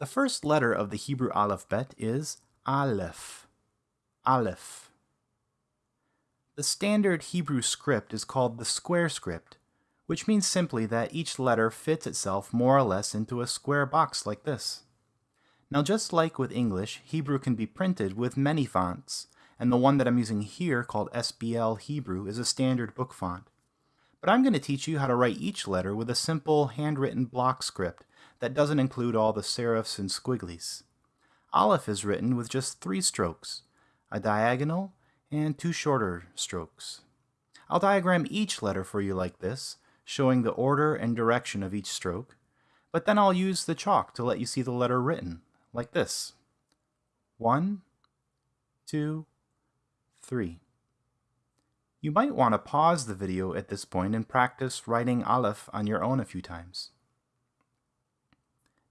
The first letter of the Hebrew alphabet is Aleph. Aleph. The standard Hebrew script is called the square script, which means simply that each letter fits itself more or less into a square box like this. Now just like with English, Hebrew can be printed with many fonts, and the one that I'm using here called SBL Hebrew is a standard book font. But I'm going to teach you how to write each letter with a simple handwritten block script that doesn't include all the serifs and squigglies. Aleph is written with just three strokes, a diagonal and two shorter strokes. I'll diagram each letter for you like this, showing the order and direction of each stroke, but then I'll use the chalk to let you see the letter written, like this. One, two, three. You might want to pause the video at this point and practice writing Aleph on your own a few times.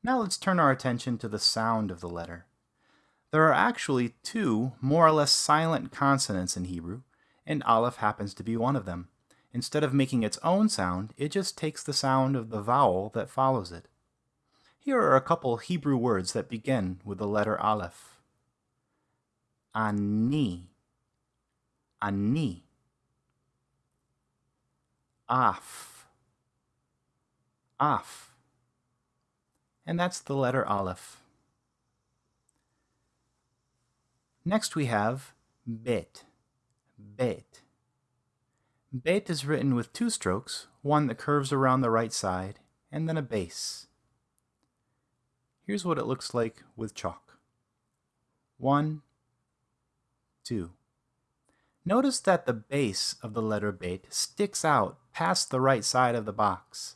Now let's turn our attention to the sound of the letter. There are actually two more or less silent consonants in Hebrew, and Aleph happens to be one of them. Instead of making its own sound, it just takes the sound of the vowel that follows it. Here are a couple Hebrew words that begin with the letter Aleph. Ani, ani. Af, af. And that's the letter Aleph. Next we have bet, bet. Bet is written with two strokes, one that curves around the right side, and then a base. Here's what it looks like with chalk. One, two. Notice that the base of the letter bet sticks out past the right side of the box.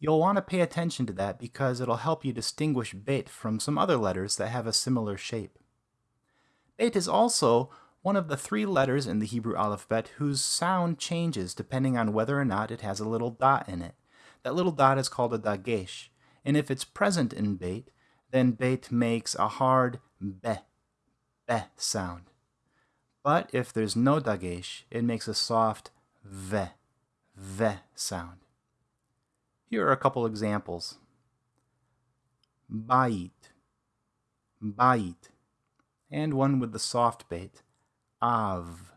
You'll want to pay attention to that because it'll help you distinguish bet from some other letters that have a similar shape. Bet is also one of the three letters in the Hebrew alphabet whose sound changes depending on whether or not it has a little dot in it. That little dot is called a dagesh, and if it's present in bet, then bet makes a hard be, be sound. But if there's no dagesh, it makes a soft ve, ve sound. Here are a couple examples. Bait, bait, and one with the soft bet, av,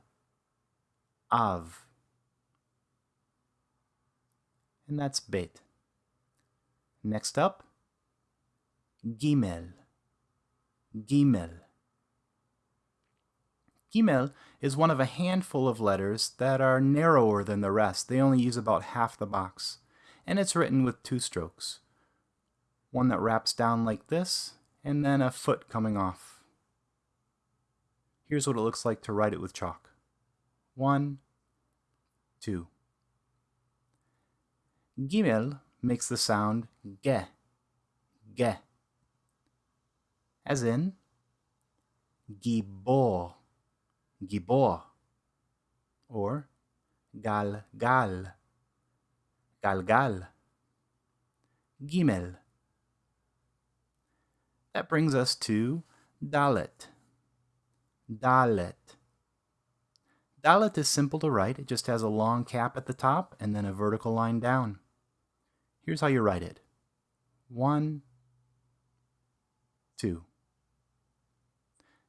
av. And that's bet. Next up, gimel, gimel. Gimel is one of a handful of letters that are narrower than the rest. They only use about half the box. And it's written with two strokes. One that wraps down like this, and then a foot coming off. Here's what it looks like to write it with chalk. One, two. Gimel makes the sound ge, ge, as in gibor, gibor, or gal, gal, gal, gal, gimel. That brings us to dalet, dalet. Dalet is simple to write. It just has a long cap at the top and then a vertical line down. Here's how you write it. One, two.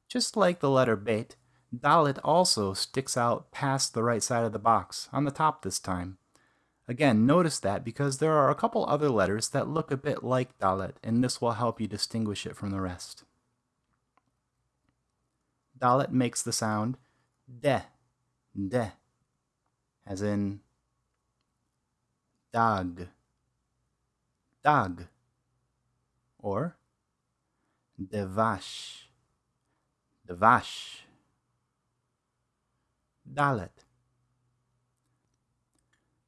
Just like the letter bet, Dalet also sticks out past the right side of the box, on the top this time. Again, notice that because there are a couple other letters that look a bit like Dalet, and this will help you distinguish it from the rest. Dalet makes the sound de, de, as in dag dag or devash, devash, dalet.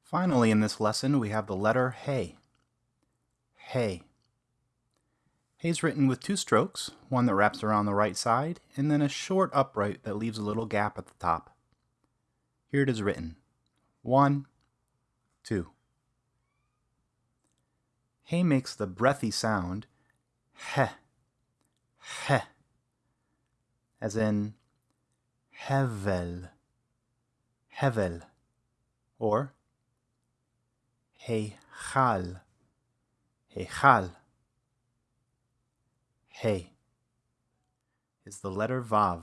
Finally, in this lesson, we have the letter Hey. Hey. Hey's written with two strokes, one that wraps around the right side, and then a short upright that leaves a little gap at the top. Here it is written. One, two. He makes the breathy sound he, he, as in hevel, hevel, or heichal, heichal. He is the letter Vav.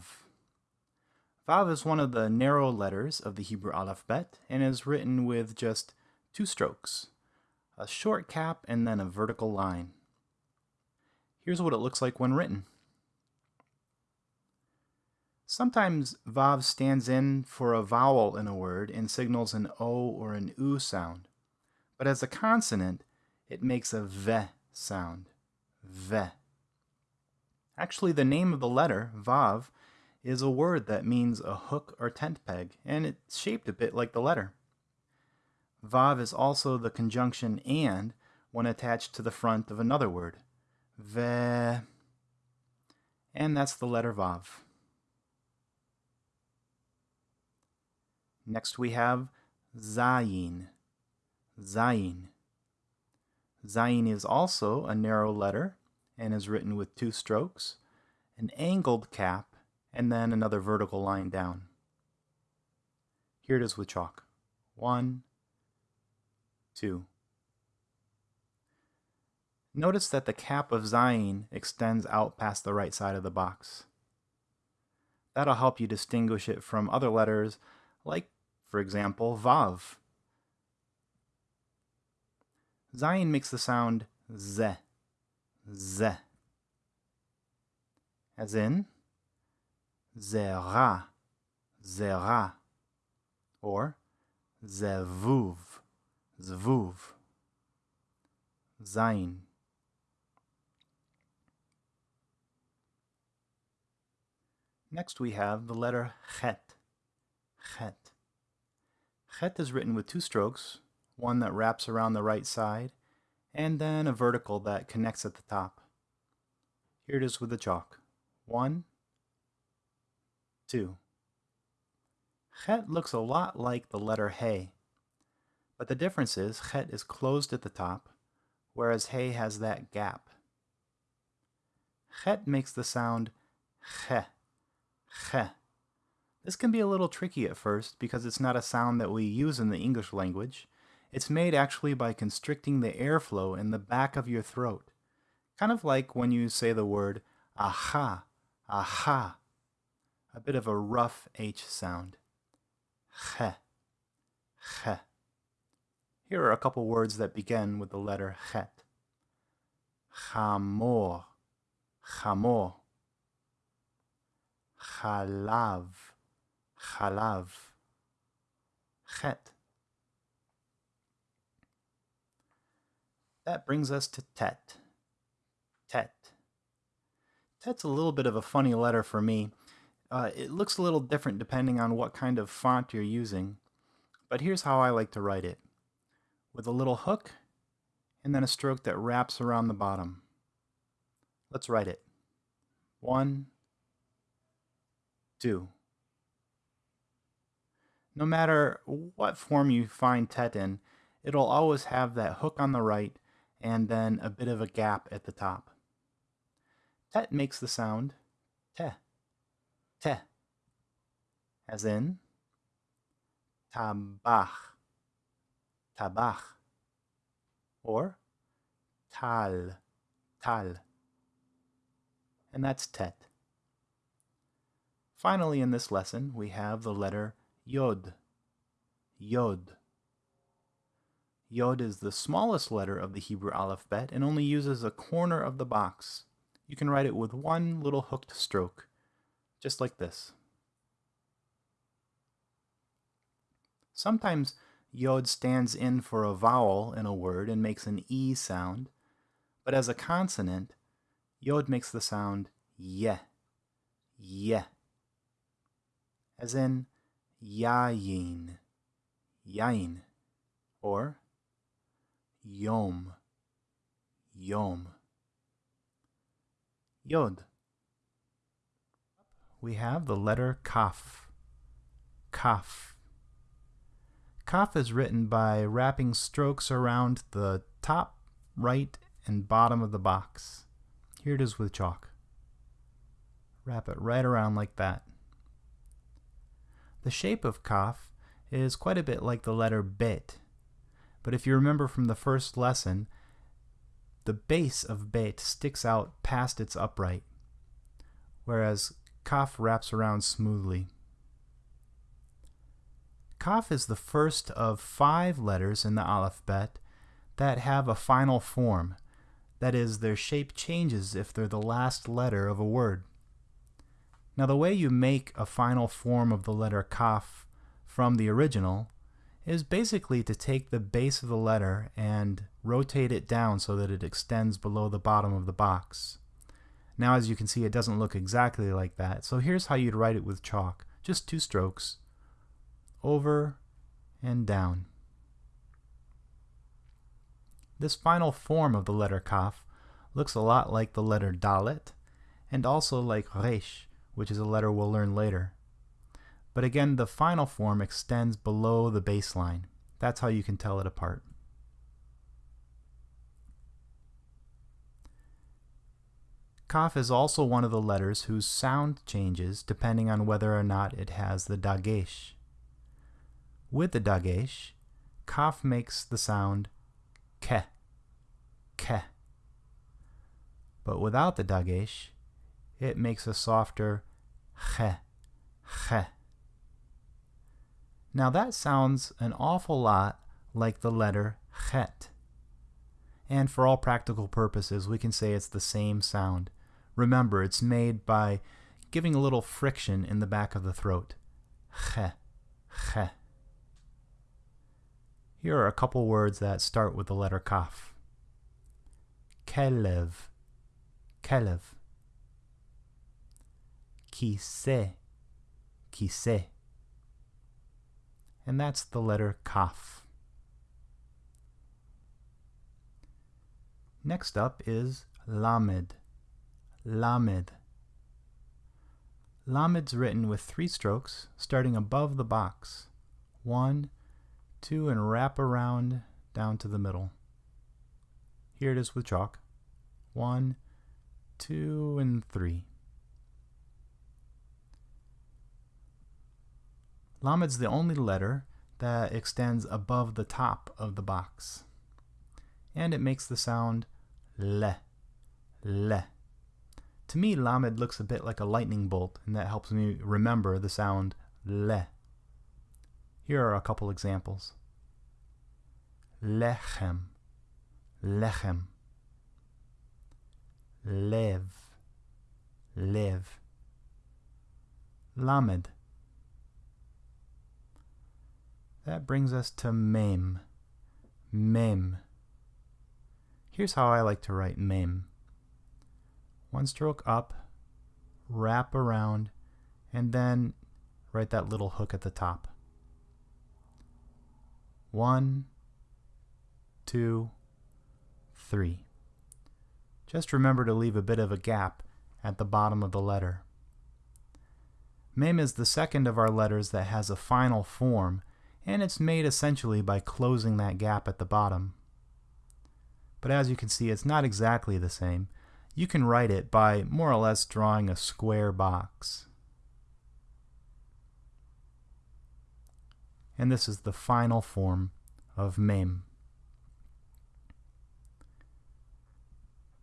Vav is one of the narrow letters of the Hebrew alphabet and is written with just two strokes, a short cap and then a vertical line. Here's what it looks like when written. Sometimes Vav stands in for a vowel in a word and signals an O or an U sound. But as a consonant, it makes a V sound. V. Actually, the name of the letter, Vav, is a word that means a hook or tent peg, and it's shaped a bit like the letter. Vav is also the conjunction and when attached to the front of another word. Ve. And that's the letter Vav. Next we have Zayin. Zayin. Zayin is also a narrow letter and is written with two strokes, an angled cap, and then another vertical line down. Here it is with chalk. One, two. Notice that the cap of Zayin extends out past the right side of the box. That'll help you distinguish it from other letters like, for example, Vav. Zayin makes the sound Z, Z, as in Zera, Zera, or Zevuv, Zvuv, Zayin. Next we have the letter Chet, Chet. Chet is written with two strokes, one that wraps around the right side, and then a vertical that connects at the top. Here it is with the chalk. One, two. Chet looks a lot like the letter He, but the difference is Chet is closed at the top, whereas He has that gap. Chet makes the sound Che, Che. This can be a little tricky at first because it's not a sound that we use in the English language. It's made actually by constricting the airflow in the back of your throat. Kind of like when you say the word aha, aha. A bit of a rough H sound. Che, che. Here are a couple words that begin with the letter chet. Chamor, chamor. Chalav, chalav. Chet. That brings us to tet. Tet. Tet's a little bit of a funny letter for me. Uh, it looks a little different depending on what kind of font you're using, but here's how I like to write it. With a little hook, and then a stroke that wraps around the bottom. Let's write it. One, two. No matter what form you find tet in, it'll always have that hook on the right and then a bit of a gap at the top. Tet makes the sound te, te, as in tabach, tabach, or tal, tal. And that's tet. Finally, in this lesson, we have the letter yod, yod. Yod is the smallest letter of the Hebrew alphabet and only uses a corner of the box. You can write it with one little hooked stroke, just like this. Sometimes Yod stands in for a vowel in a word and makes an E sound, but as a consonant, Yod makes the sound ye, ye, as in yayin, yain, or Yom. Yom. Yod. We have the letter Kaf. Kaf. Kaf is written by wrapping strokes around the top, right, and bottom of the box. Here it is with chalk. Wrap it right around like that. The shape of Kaf is quite a bit like the letter Bet but if you remember from the first lesson, the base of bet sticks out past its upright, whereas kaf wraps around smoothly. Kaf is the first of five letters in the alphabet that have a final form. That is, their shape changes if they're the last letter of a word. Now the way you make a final form of the letter kaf from the original is basically to take the base of the letter and rotate it down so that it extends below the bottom of the box. Now as you can see it doesn't look exactly like that, so here's how you'd write it with chalk. Just two strokes, over and down. This final form of the letter kaf looks a lot like the letter dalet and also like resh, which is a letter we'll learn later. But again, the final form extends below the baseline. That's how you can tell it apart. Kaf is also one of the letters whose sound changes depending on whether or not it has the dagesh. With the dagesh, Kaf makes the sound ke, ke. But without the dagesh, it makes a softer che, che. Now that sounds an awful lot like the letter chet. And for all practical purposes, we can say it's the same sound. Remember, it's made by giving a little friction in the back of the throat. Che, che. Here are a couple words that start with the letter kaf. Kelev, kelev. Kise, kise and that's the letter Kaf. Next up is Lamed. Lamed. Lamed's written with three strokes, starting above the box. One, two, and wrap around down to the middle. Here it is with chalk. One, two, and three. Lamed's the only letter that extends above the top of the box. And it makes the sound le, le. To me, Lamed looks a bit like a lightning bolt, and that helps me remember the sound le. Here are a couple examples. Lechem, lechem. Lev, lev. Lamed, That brings us to mem. Mem. Here's how I like to write mem. One stroke up, wrap around, and then write that little hook at the top. One, two, three. Just remember to leave a bit of a gap at the bottom of the letter. Mem is the second of our letters that has a final form and it's made essentially by closing that gap at the bottom. But as you can see, it's not exactly the same. You can write it by more or less drawing a square box. And this is the final form of mem.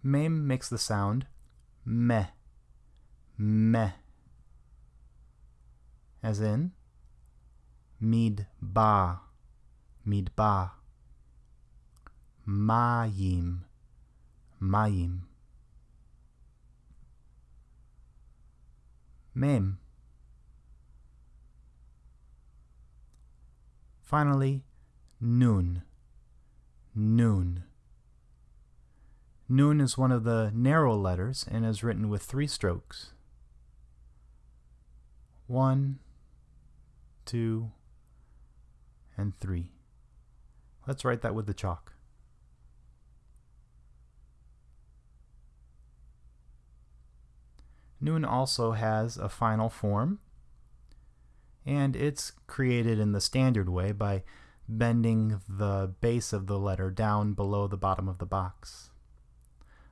Mem makes the sound meh, meh, as in midbar, midbar. Mayim, mayim. Mem. Finally, nun, nun. Nun is one of the narrow letters and is written with three strokes. One, two, and 3. Let's write that with the chalk. Noon also has a final form, and it's created in the standard way by bending the base of the letter down below the bottom of the box.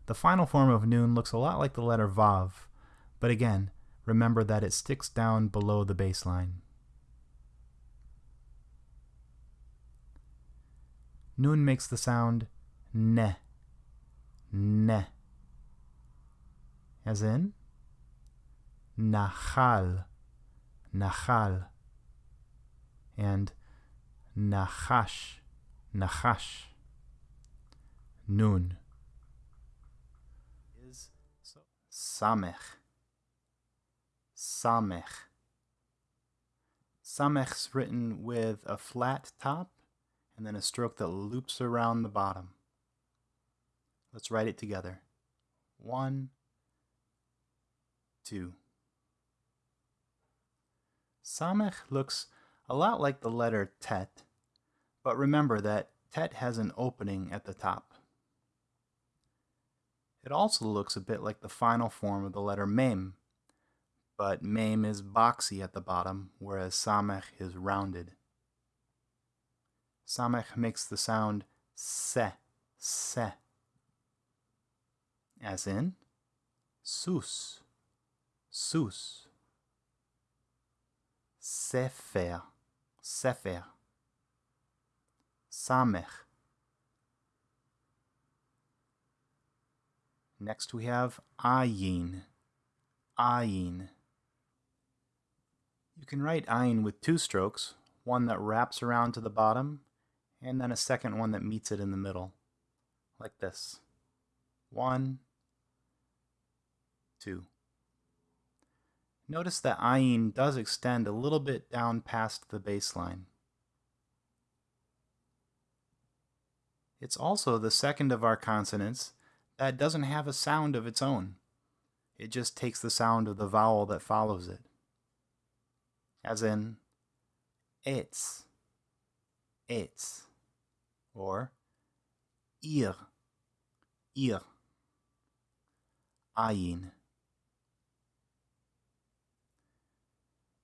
The final form of noon looks a lot like the letter Vav, but again, remember that it sticks down below the baseline. Nun makes the sound ne, ne. As in, nachal, nachal, and nachash, nachash. Nun is samech, samech. Samech's written with a flat top and then a stroke that loops around the bottom. Let's write it together. One, two. Samech looks a lot like the letter tet, but remember that tet has an opening at the top. It also looks a bit like the final form of the letter mem, but mem is boxy at the bottom, whereas samech is rounded. Samech makes the sound se, se, as in sus, sus, sefer, sefer, samech. Next we have ayin, ayin. You can write ayin with two strokes, one that wraps around to the bottom, and then a second one that meets it in the middle, like this. One, two. Notice that ayin does extend a little bit down past the baseline. It's also the second of our consonants that doesn't have a sound of its own. It just takes the sound of the vowel that follows it. As in, it's, it's, or ihr, ihr, ayin.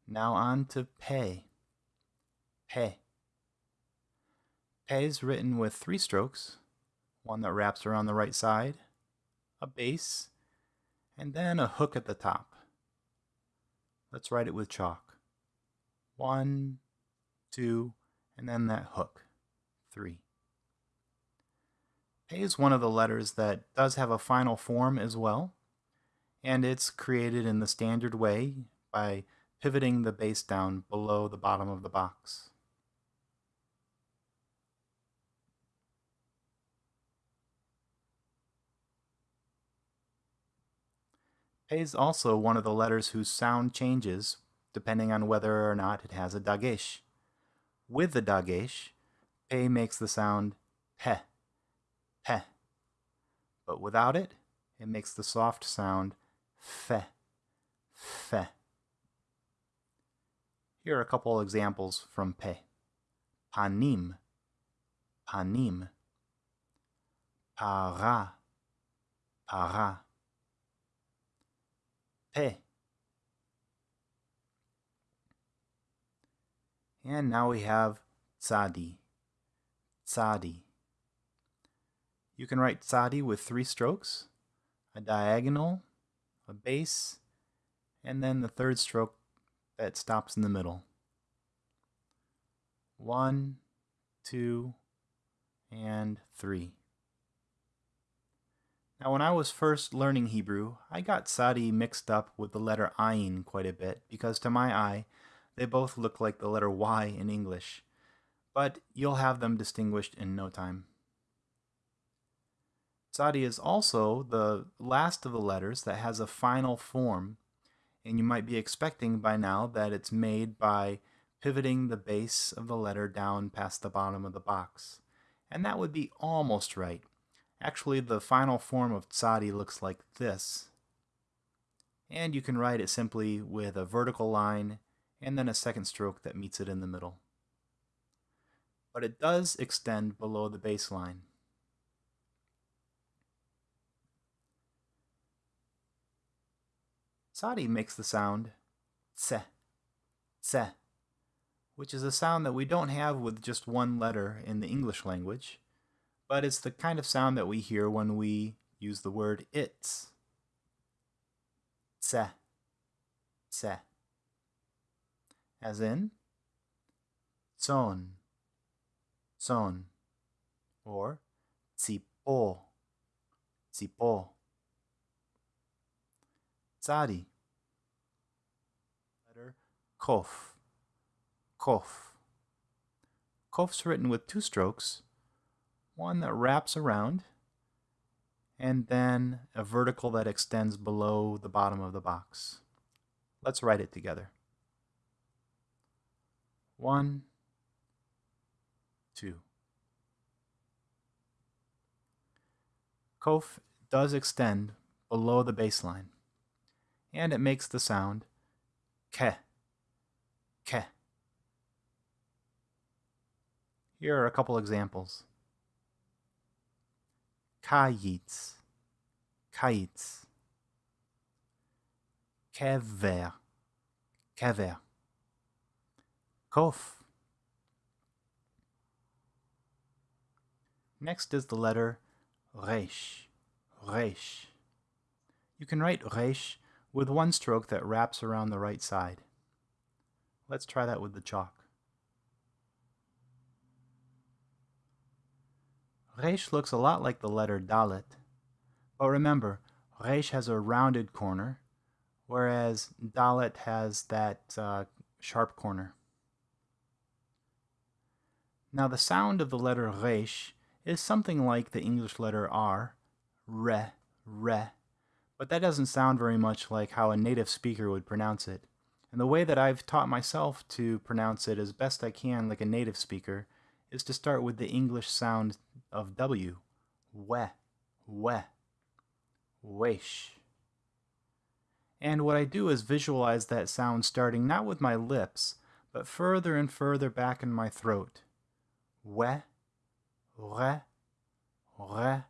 Now on to pe, pe. Pe is written with three strokes, one that wraps around the right side, a base, and then a hook at the top. Let's write it with chalk. One, two, and then that hook. Three. Pe is one of the letters that does have a final form as well, and it's created in the standard way by pivoting the base down below the bottom of the box. Pe is also one of the letters whose sound changes depending on whether or not it has a dagesh. With the dagesh, pe makes the sound pe, pe. But without it, it makes the soft sound fe, fe. Here are a couple examples from pe. Panim, panim. Para, para. Pe. And now we have tzadi, tzadi. You can write tzadi with three strokes, a diagonal, a base, and then the third stroke that stops in the middle. One, two, and three. Now, when I was first learning Hebrew, I got tzadi mixed up with the letter ayin quite a bit because to my eye, they both look like the letter Y in English, but you'll have them distinguished in no time. Tzadi is also the last of the letters that has a final form and you might be expecting by now that it's made by pivoting the base of the letter down past the bottom of the box. And that would be almost right. Actually, the final form of tzadi looks like this. And you can write it simply with a vertical line and then a second stroke that meets it in the middle. But it does extend below the baseline. Tzadi makes the sound tse, tse, which is a sound that we don't have with just one letter in the English language, but it's the kind of sound that we hear when we use the word it's. Tse, tse, as in son, zon, or zipo, zipo. Tzadi. Letter Kof. Kof. Kof's written with two strokes, one that wraps around, and then a vertical that extends below the bottom of the box. Let's write it together. One, two. Kof does extend below the baseline and it makes the sound ke, ke. Here are a couple examples. Kayitz, kayitz. Kever, kever. Kof. Next is the letter Resh, Resh. You can write Resh with one stroke that wraps around the right side. Let's try that with the chalk. Resh looks a lot like the letter Dalet, but remember, Resh has a rounded corner, whereas Dalet has that uh, sharp corner. Now the sound of the letter Resh is something like the English letter R, re, re, but that doesn't sound very much like how a native speaker would pronounce it. And the way that I've taught myself to pronounce it as best I can like a native speaker is to start with the English sound of W, we, we, wish. And what I do is visualize that sound starting not with my lips, but further and further back in my throat. We, re, re,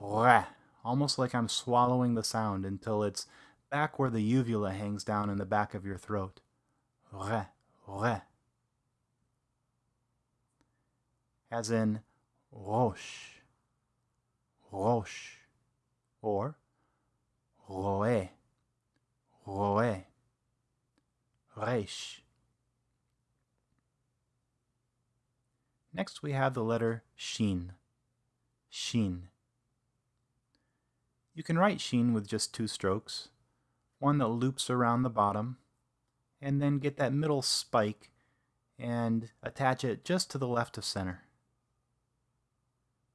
re. Almost like I'm swallowing the sound until it's back where the uvula hangs down in the back of your throat. Re, re. As in roche, roche, or roe, roe, resh. Next we have the letter shin, shin. You can write sheen with just two strokes, one that loops around the bottom, and then get that middle spike and attach it just to the left of center.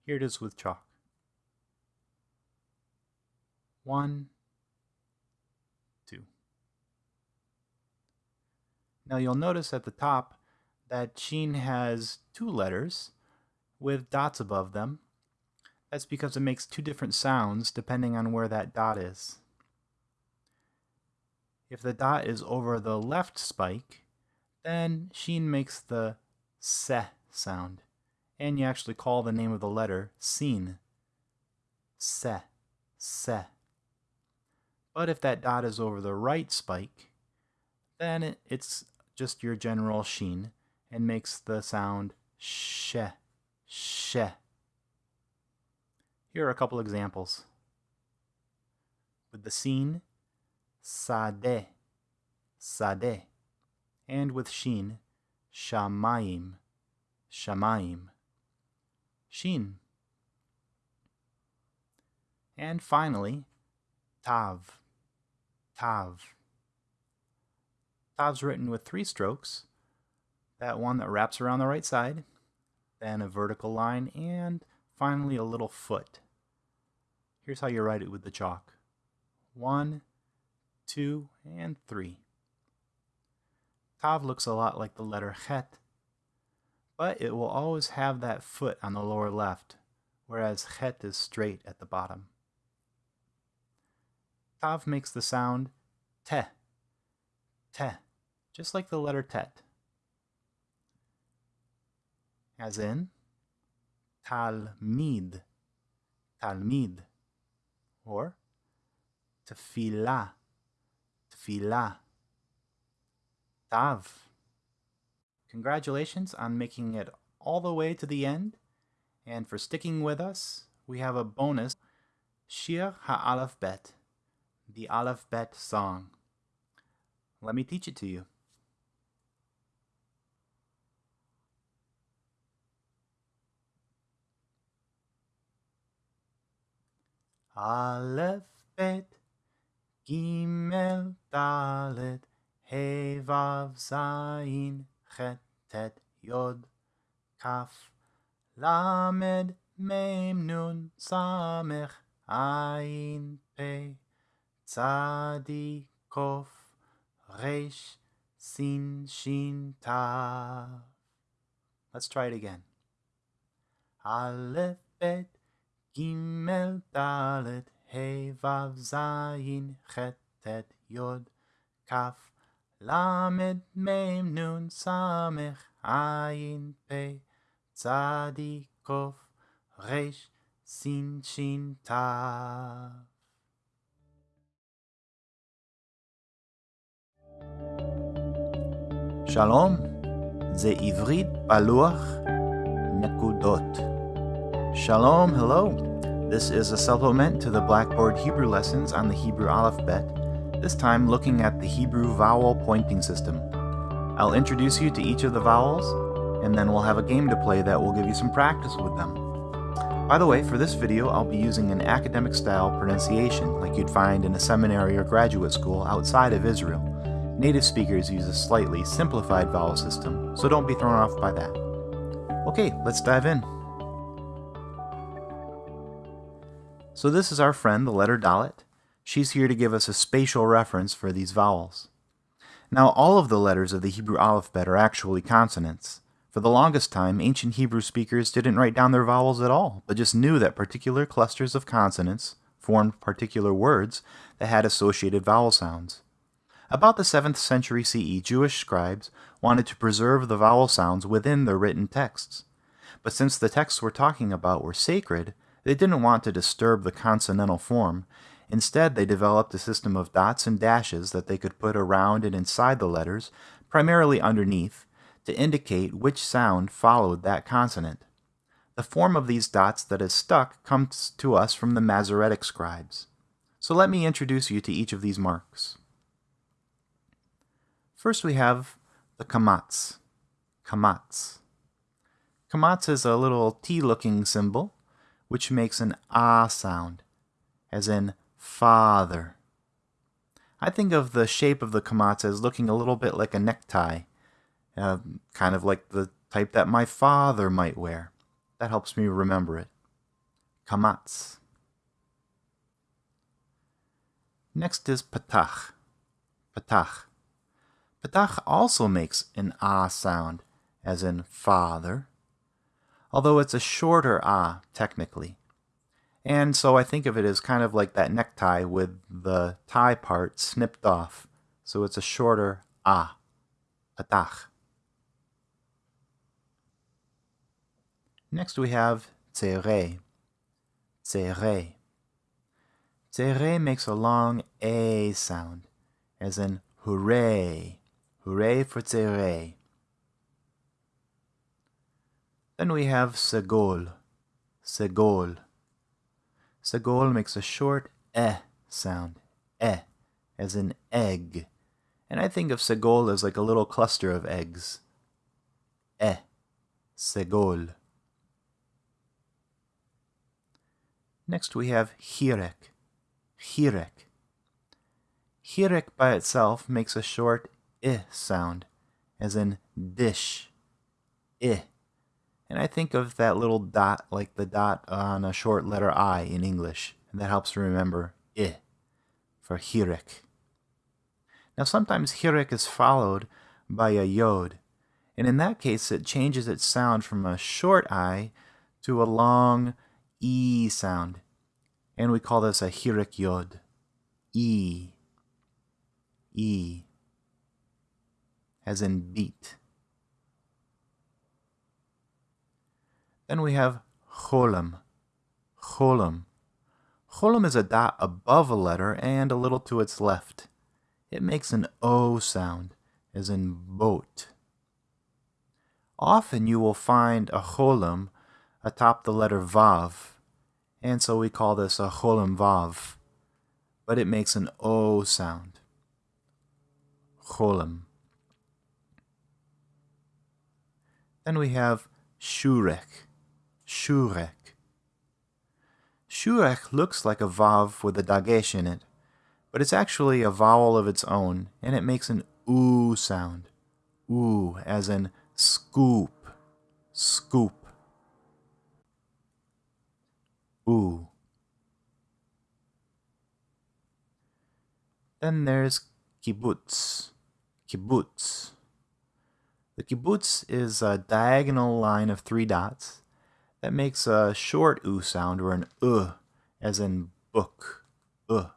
Here it is with chalk. One, two. Now you'll notice at the top that Sheen has two letters with dots above them. That's because it makes two different sounds depending on where that dot is. If the dot is over the left spike, then Sheen makes the se sound, and you actually call the name of the letter Sin. Se, se. But if that dot is over the right spike, then it's just your general Sheen, and makes the sound she, she. Here are a couple examples. With the sin, sade, sade. And with shin, shamayim, shamayim. Shin. And finally, tav, tav. Tav's written with three strokes, that one that wraps around the right side, then a vertical line, and finally a little foot. Here's how you write it with the chalk. One, two, and three. Tav looks a lot like the letter chet, but it will always have that foot on the lower left, whereas chet is straight at the bottom. Tav makes the sound te, te, just like the letter tet as in talmid, talmid, or tefillah, tefillah, tav. Congratulations on making it all the way to the end, and for sticking with us, we have a bonus, Shir HaAleph Bet, the Aleph Bet song. Let me teach it to you. Aleph, Bet, Gimel, Dalet, He, Vav, Zayin, Chet, Tet, Yod, Kaf, Lamed, Mem, Nun, Samech, Ayin, Pe, Tzadi, Kof, Resh, Sin, Shin, Tav. Let's try it again. Aleph, Bet, ג' ד' ה' ו' ז' ח' ט' י' כ' ל' מ' נ' ס' ע' פ' צ' ק' ר' ס' ש' ת' שלום, זה עברית בלוח נקודות. Shalom, hello. This is a supplement to the Blackboard Hebrew lessons on the Hebrew alphabet, this time looking at the Hebrew vowel pointing system. I'll introduce you to each of the vowels, and then we'll have a game to play that will give you some practice with them. By the way, for this video, I'll be using an academic style pronunciation like you'd find in a seminary or graduate school outside of Israel. Native speakers use a slightly simplified vowel system, so don't be thrown off by that. Okay, let's dive in. So this is our friend, the letter Dalet. She's here to give us a spatial reference for these vowels. Now, all of the letters of the Hebrew alphabet are actually consonants. For the longest time, ancient Hebrew speakers didn't write down their vowels at all, but just knew that particular clusters of consonants formed particular words that had associated vowel sounds. About the 7th century CE, Jewish scribes wanted to preserve the vowel sounds within their written texts. But since the texts we're talking about were sacred, they didn't want to disturb the consonantal form. Instead, they developed a system of dots and dashes that they could put around and inside the letters, primarily underneath, to indicate which sound followed that consonant. The form of these dots that is stuck comes to us from the Masoretic scribes. So let me introduce you to each of these marks. First we have the kamats. Kamats. Kamats is a little T-looking symbol which makes an ah sound, as in father. I think of the shape of the kamatz as looking a little bit like a necktie, uh, kind of like the type that my father might wear. That helps me remember it. Kamatz. Next is patach. Patach. Patach also makes an ah sound, as in father, although it's a shorter ah, technically. And so I think of it as kind of like that necktie with the tie part snipped off. So it's a shorter ah, patach. Next we have tzere, tzere. Tzere makes a long a sound, as in hooray, hooray for tzere. Then we have segol, segol. Segol makes a short eh sound, eh, as in egg. And I think of segol as like a little cluster of eggs. Eh, segol. Next we have hirek, hirek. Hirek by itself makes a short i sound, as in dish, i. And I think of that little dot like the dot on a short letter I in English. And that helps remember I for hirik. Now sometimes hirik is followed by a yod. And in that case, it changes its sound from a short I to a long E sound. And we call this a hirik yod. E. E. As in beat. Then we have cholam. Cholam. Cholam is a dot above a letter and a little to its left. It makes an O sound, as in boat. Often you will find a cholam atop the letter vav, and so we call this a cholam vav, but it makes an O sound. Cholam. Then we have shurek. Shurek. Shurek looks like a vav with a dagesh in it, but it's actually a vowel of its own, and it makes an oo sound. Oo, as in scoop, scoop. Ooh. Then there's kibbutz. Kibbutz. The kibbutz is a diagonal line of three dots that makes a short oo sound or an uh, as in book. Uh.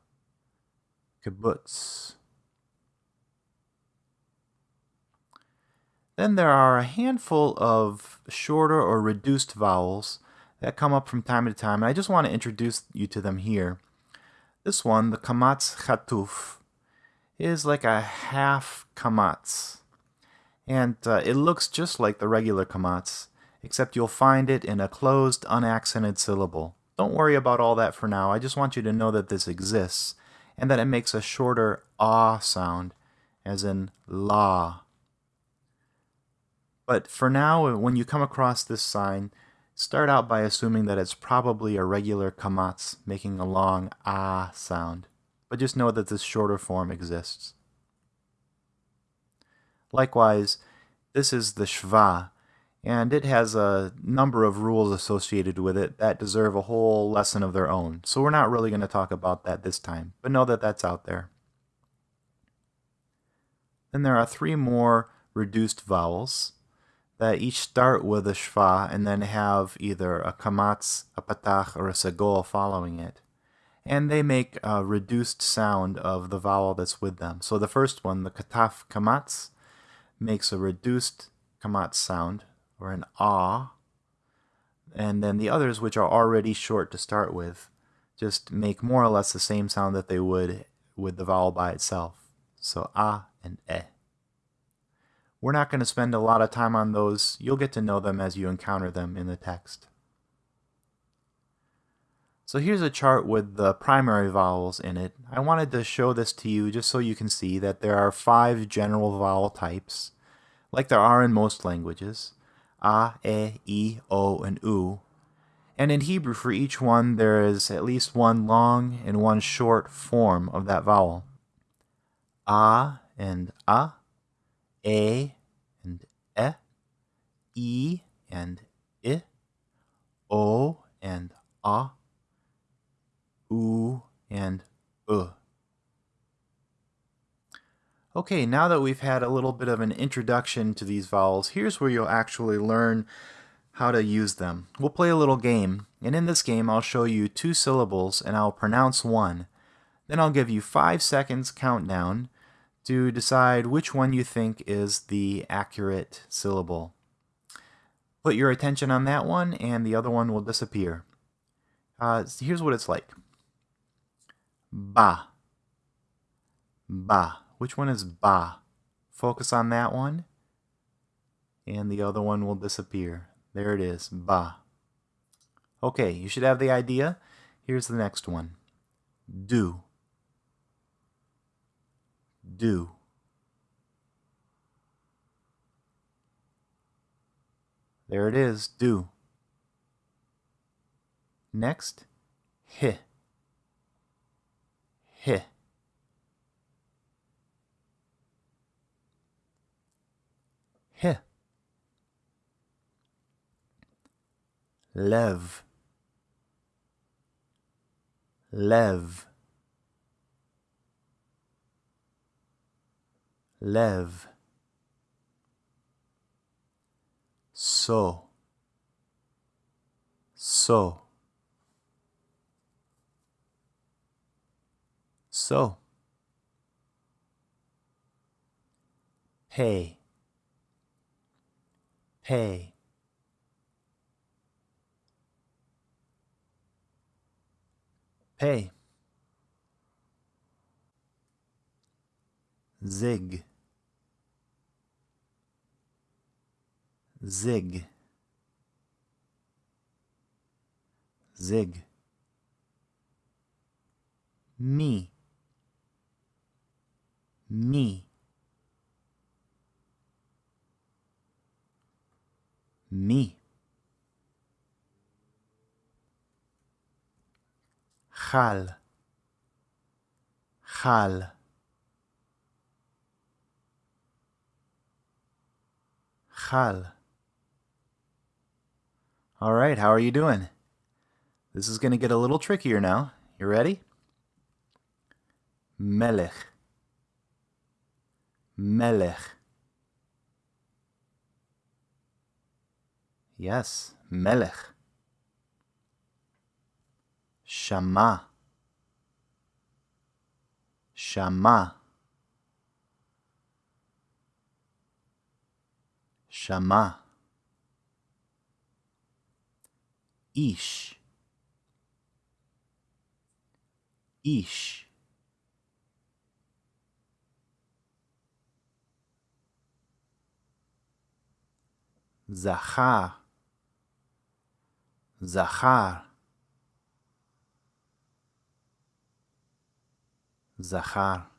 Kibbutz. Then there are a handful of shorter or reduced vowels that come up from time to time, and I just want to introduce you to them here. This one, the kamatz chatuf, is like a half kamatz. And uh, it looks just like the regular kamatz, except you'll find it in a closed, unaccented syllable. Don't worry about all that for now. I just want you to know that this exists and that it makes a shorter ah sound, as in la. But for now, when you come across this sign, start out by assuming that it's probably a regular kamatz making a long ah sound. But just know that this shorter form exists. Likewise, this is the shva, and it has a number of rules associated with it that deserve a whole lesson of their own. So we're not really going to talk about that this time, but know that that's out there. Then there are three more reduced vowels that each start with a shva and then have either a kamatz, a patach, or a segol following it. And they make a reduced sound of the vowel that's with them. So the first one, the chataf kamatz, makes a reduced kamatz sound, or an ah. And then the others, which are already short to start with, just make more or less the same sound that they would with the vowel by itself. So ah and eh. We're not going to spend a lot of time on those. You'll get to know them as you encounter them in the text. So here's a chart with the primary vowels in it. I wanted to show this to you just so you can see that there are five general vowel types, like there are in most languages. A, E, I, O, and U. And in Hebrew, for each one, there is at least one long and one short form of that vowel. A and A, A and E, I and I, O and A, U and U. Okay, now that we've had a little bit of an introduction to these vowels, here's where you'll actually learn how to use them. We'll play a little game, and in this game I'll show you two syllables and I'll pronounce one. Then I'll give you five seconds countdown to decide which one you think is the accurate syllable. Put your attention on that one and the other one will disappear. Uh, here's what it's like. Ba. Ba. Which one is ba? Focus on that one, and the other one will disappear. There it is, ba. Okay, you should have the idea. Here's the next one. Do. Do. There it is, do. Next, hi. Hi. He. Lev. Lev. Lev. So. So. So. Pay pay pay zig. Zig. Zig. Me. Me me. Chal. Chal. Chal. All right, how are you doing? This is going to get a little trickier now. You ready? Melech. Melech. Yes, מלך. שמע. שמע. שמע. איש. איש. זכה. Zachar. Zachar.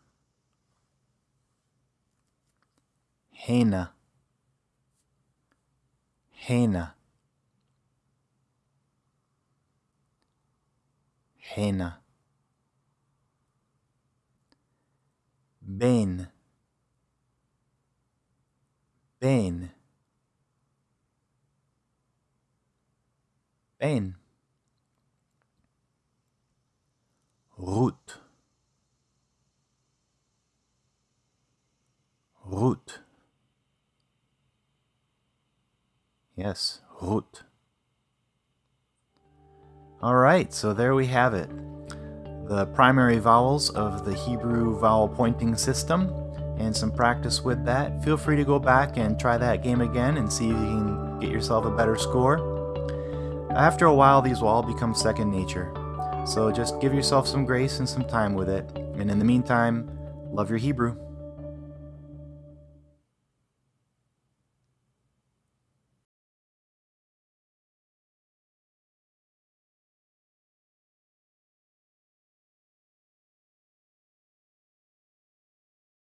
Hena. Hena. Hena. Ben. Ben. Ben. Route. Route. Yes, route. All right, so there we have it. The primary vowels of the Hebrew vowel pointing system and some practice with that. Feel free to go back and try that game again and see if you can get yourself a better score. After a while, these will all become second nature. So just give yourself some grace and some time with it. And in the meantime, love your Hebrew.